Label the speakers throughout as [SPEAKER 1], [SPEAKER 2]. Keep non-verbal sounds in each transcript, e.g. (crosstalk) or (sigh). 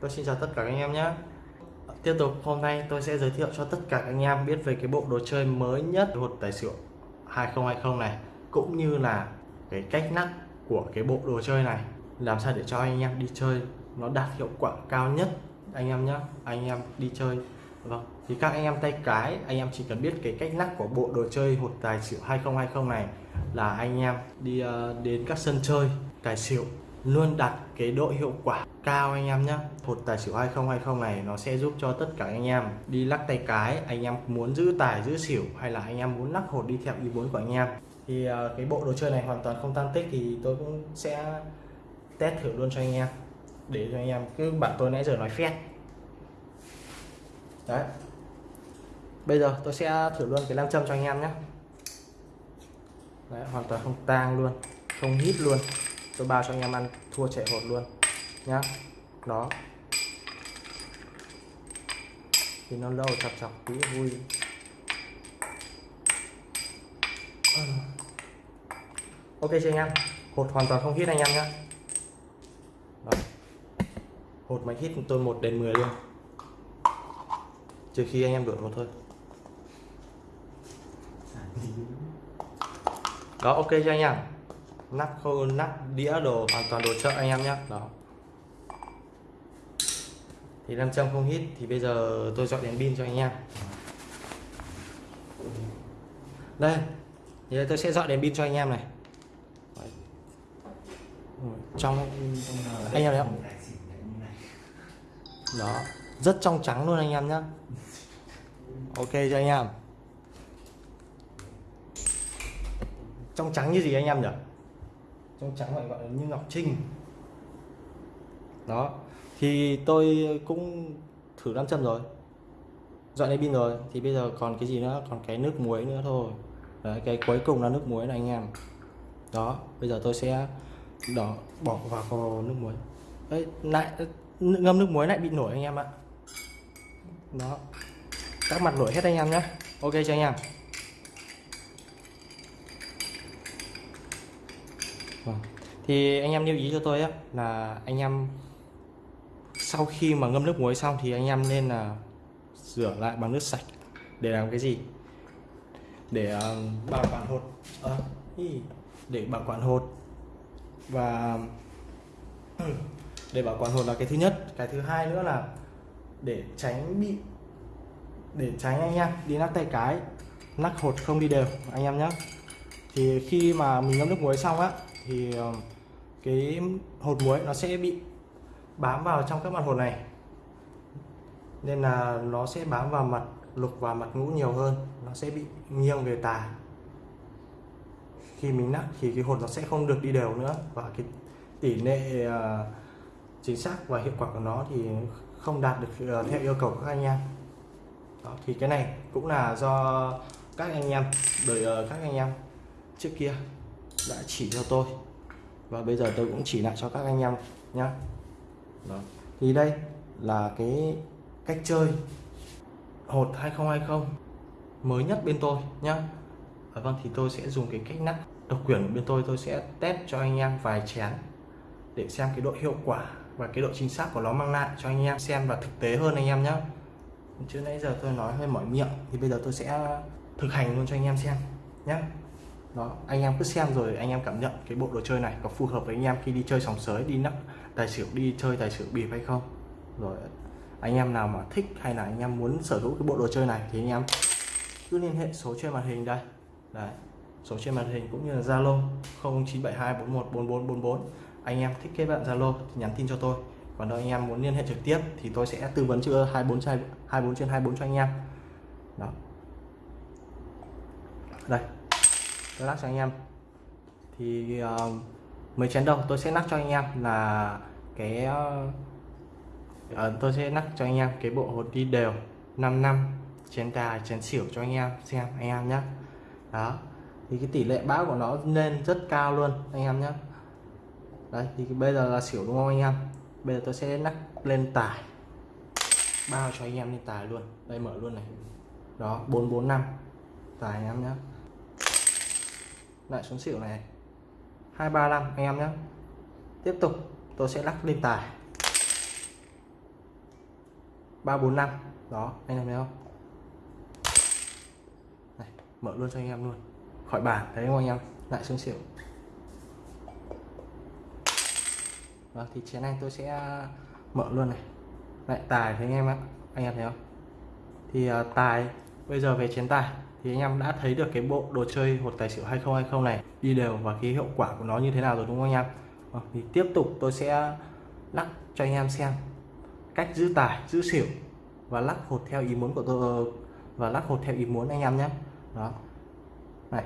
[SPEAKER 1] Tôi xin chào tất cả các anh em nhé. Tiếp tục hôm nay tôi sẽ giới thiệu cho tất cả các anh em biết về cái bộ đồ chơi mới nhất hột tài xỉu 2020 này cũng như là cái cách nắp của cái bộ đồ chơi này. Làm sao để cho anh em đi chơi nó đạt hiệu quả cao nhất anh em nhé. Anh em đi chơi. Vâng thì các anh em tay cái anh em chỉ cần biết cái cách nắp của bộ đồ chơi hột tài xỉu 2020 này là anh em đi uh, đến các sân chơi tài xỉu luôn đặt cái độ hiệu quả cao anh em nhé hột tài xỉu 2020 này nó sẽ giúp cho tất cả anh em đi lắc tay cái anh em muốn giữ tài giữ xỉu hay là anh em muốn lắc hột đi theo ý muốn của anh em. Thì uh, cái bộ đồ chơi này hoàn toàn không tăng tích thì tôi cũng sẽ test thử luôn cho anh em. Để cho anh em cứ bạn tôi nãy giờ nói phét. Đấy. Bây giờ tôi sẽ thử luôn cái nam châm cho anh em nhé đấy, hoàn toàn không tang luôn không hít luôn tôi bao cho anh em ăn, thua chạy hột luôn. Nhá. Đó. Thì nó lâu chọc chọc tí, vui. Ok chưa anh em. Hột hoàn toàn không hít anh em nhé hột máy hít tôi một đến 10 luôn. Trừ khi anh em đổi một thôi. Đó, ok cho anh em nắp khô nắp đĩa đồ, hoàn toàn đồ chợ anh em nhé đó. Thì nam châm không hít, thì bây giờ tôi dọn đèn pin cho anh em. Đây, thì đây tôi sẽ dọn đèn pin cho anh em này. Trong anh em thấy không? Đó. Rất trong trắng luôn anh em nhé ok cho anh em. Trong trắng như gì anh em nhỉ? Trong trắng gọi gọi là như ngọc trinh. Đó thì tôi cũng thử nam châm rồi. Dọn đây pin rồi thì bây giờ còn cái gì nữa? Còn cái nước muối nữa thôi. Đấy, cái cuối cùng là nước muối này anh em. Đó bây giờ tôi sẽ đỏ bỏ vào nước muối. Đấy lại ngâm nước muối lại bị nổi anh em ạ. Đó các mặt nổi hết anh em nhé ok cho anh em? Thì anh em lưu ý cho tôi á là anh em sau khi mà ngâm nước muối xong thì anh em nên là rửa lại bằng nước sạch để làm cái gì? Để uh, bảo quản hột. À, để bảo quản hột. Và (clears throat) để bảo quản hột là cái thứ nhất. Cái thứ hai nữa là để tránh bị để tránh anh em đi nắp tay cái nắp hột không đi đều anh em nhé thì khi mà mình ngâm nước muối xong á thì ờ, cái hột muối nó sẽ bị bám vào trong các mặt hột này. Nên là nó sẽ bám vào mặt lục và mặt ngũ nhiều hơn nó sẽ bị nghiêng về tà. Khi mình nắp thì cái hột nó sẽ không được đi đều nữa và cái tỷ lệ uh, chính xác và hiệu quả của nó thì không đạt được uh, theo yêu cầu của các anh em. Đó, thì cái này cũng là do các anh em đời uh, à, các anh em trước kia đã chỉ cho tôi và bây giờ tôi cũng chỉ lại cho các anh em đó. thì đây là cái cách chơi hột 2020 mới nhất bên tôi nhá. À, vâng thì tôi sẽ dùng cái cách nắp độc quyền của bên tôi. Tôi sẽ test cho anh em vài chén để xem cái độ hiệu quả và cái độ chính xác của nó mang lại cho anh em xem và thực tế hơn anh em nhé chứ nãy giờ tôi nói hơi mỏi miệng thì bây giờ tôi sẽ thực hành luôn cho anh em xem nhé đó, anh em cứ xem rồi anh em cảm nhận cái bộ đồ chơi này có phù hợp với anh em khi đi chơi sòng sới, đi nắp tài xỉu, đi chơi tài xỉu bịp hay không. Rồi, anh em nào mà thích hay là anh em muốn sở hữu cái bộ đồ chơi này thì anh em cứ liên hệ số trên màn hình đây. Đấy, số trên màn hình cũng như là Zalo 0972414444 anh em thích kết bạn Zalo thì nhắn tin cho tôi. Còn nếu anh em muốn liên hệ trực tiếp thì tôi sẽ tư vấn chưa 24 trên 24 trên 24 cho anh em. Đó. Đây lắc cho anh em. Thì uh, mấy chén đầu tôi sẽ lắc cho anh em là cái uh, tôi sẽ lắc cho anh em cái bộ hột đi đều 5 năm chén tài chén xỉu cho anh em xem anh em nhé đó thì cái tỷ lệ bão của nó lên rất cao luôn anh em nhé đấy, thì bây giờ là xỉu đúng không anh em? Bây giờ tôi sẽ lắc lên tài. Bao cho anh em lên tài luôn. Đây mở luôn này. Đó 445 tài anh em nhé lại xuống xỉu này. 235 anh em nhé tiếp tục tôi sẽ lắc lên tài. Ba bốn năm. Đó anh em thấy không? Này, mở luôn cho anh em luôn. Khỏi bàn thấy không anh em? Lại xuống xỉu. Đó, thì chén này tôi sẽ à, mở luôn này. Lại tài thấy anh em ạ. Anh em thấy không? Thì uh, tài bây giờ về chén tài thì anh em đã thấy được cái bộ đồ chơi hột tài xỉu 2020 này, đi đều và cái hiệu quả của nó như thế nào rồi đúng không anh em? Vâng, thì tiếp tục tôi sẽ lắc cho anh em xem cách giữ tài, giữ xỉu và lắc hột theo ý muốn của tôi ờ, và lắc hột theo ý muốn anh em nhé. Đó. Này.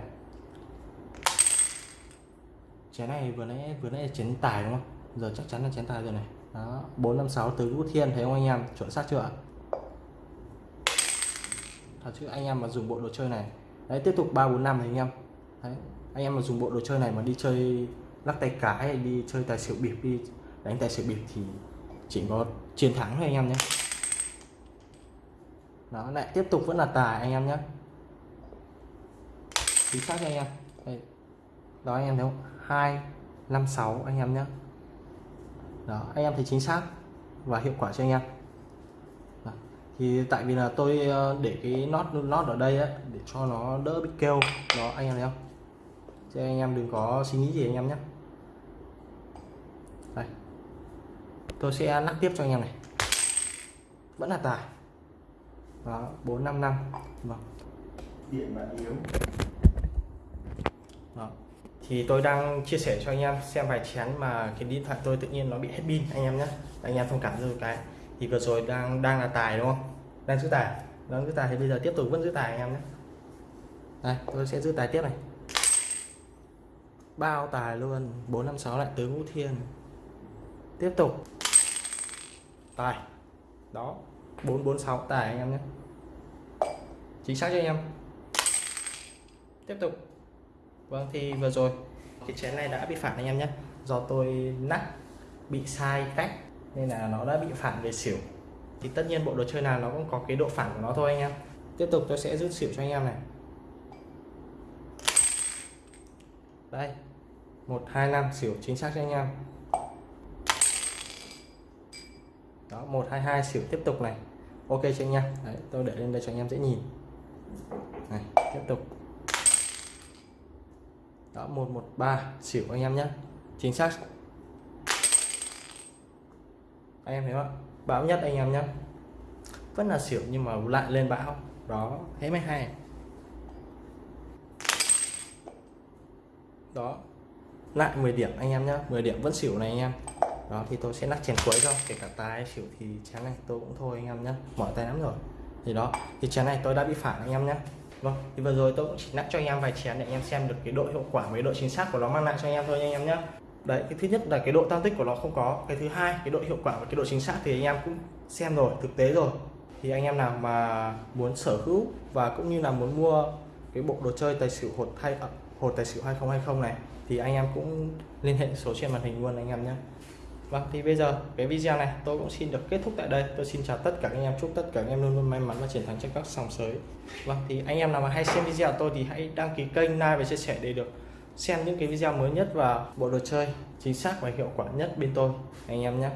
[SPEAKER 1] Chén này vừa nãy vừa nãy là chén tài đúng không? Giờ chắc chắn là chén tài rồi này. Đó, bốn năm sáu từ vũ thiên thấy không anh em? Chuẩn xác chưa ạ? Thật chứ, anh em mà dùng bộ đồ chơi này. Đấy, tiếp tục ba bốn năm thì anh em. Đấy, anh em mà dùng bộ đồ chơi này mà đi chơi lắc tay cái hay đi chơi tài xỉu bịp, đi đánh tài xỉu bịp thì chỉ có chiến thắng thôi anh em nhé. Đó, lại tiếp tục vẫn là tài anh em nhé. Chính xác cho anh em. Đây. Đó, anh em thấy không? Hai, năm, sáu anh em nhé. Đó, anh em thấy chính xác và hiệu quả cho anh em thì tại vì là tôi ờ, để cái nót nót ở đây á để cho nó đỡ bị kêu. Đó anh em thấy không? Cho anh em đừng có suy nghĩ gì anh em nhé. Đây. Tôi sẽ lắc tiếp cho anh em này. Vẫn là tài. Đó bốn năm năm. Vâng.
[SPEAKER 2] Điện bạn yếu.
[SPEAKER 1] Đó. Thì tôi đang chia sẻ cho anh em xem vài chén mà cái điện thoại tôi tự nhiên nó bị hết pin anh em nhé. Anh em thông cảm cho cái. Thì vừa rồi đang đang là tài đúng không đang giữ tài. Đang giữ tài thì bây giờ tiếp tục vẫn giữ tài anh em nhé. Đây, tôi sẽ giữ tài tiếp này. Bao tài luôn. 456 lại tứ ngũ thiên. Tiếp tục. Tài. Đó. 446 tài anh em nhé. Chính xác cho anh em? Tiếp tục. Vâng thì vừa rồi cái chén này đã bị phản anh em nhé. Do tôi nắp bị sai cách, nên là nó đã bị phản về xỉu thì tất nhiên bộ đồ chơi nào nó cũng có cái độ phản của nó thôi anh em. Tiếp tục tôi sẽ rút xỉu cho anh em này. Đây. Một, hai, năm, xỉu chính xác cho anh em. Đó, một, hai hai, xỉu tiếp tục này. Ok cho anh em? Đấy, tôi để lên đây cho anh em dễ nhìn. Này, tiếp tục. Đó 113 xỉu anh em nhé. Chính xác. Anh em thấy không? Bão nhất anh em nhé vẫn là xỉu nhưng mà lại lên bão. Đó thế mới hay. Đó lại 10 điểm anh em nhé 10 điểm vẫn xỉu này anh em. Đó thì tôi sẽ lắc chèn cuối cho kể cả tài xỉu thì chén này tôi cũng thôi anh em nhé mỏi tay lắm rồi. Thì đó thì chén này tôi đã bị phản anh em nhé Vâng, thì vừa rồi tôi cũng chỉ lắc cho anh em vài chén để anh em xem được cái độ hiệu quả với độ chính xác của nó mang lại cho anh em thôi anh em nhé. Đấy, cái thứ nhất là cái độ tăng tích của nó không có, cái thứ hai cái độ hiệu quả và cái độ chính xác thì anh em cũng xem rồi, thực tế rồi. Thì anh em nào mà muốn sở hữu và cũng như là muốn mua cái bộ đồ chơi tài xỉu hột thay ờ, hột tài xỉu 2020 này thì anh em cũng liên hệ số trên màn hình luôn anh em nhé. Vâng thì bây giờ cái video này tôi cũng xin được kết thúc tại đây. Tôi xin chào tất cả anh em, chúc tất cả anh em luôn luôn may mắn và chiến thắng trên các sòng sới. Vâng thì anh em nào mà hay xem video của tôi thì hãy đăng ký kênh, like và chia sẻ để được xem những cái video mới nhất và bộ đồ chơi chính xác và hiệu quả nhất bên tôi anh em nhé.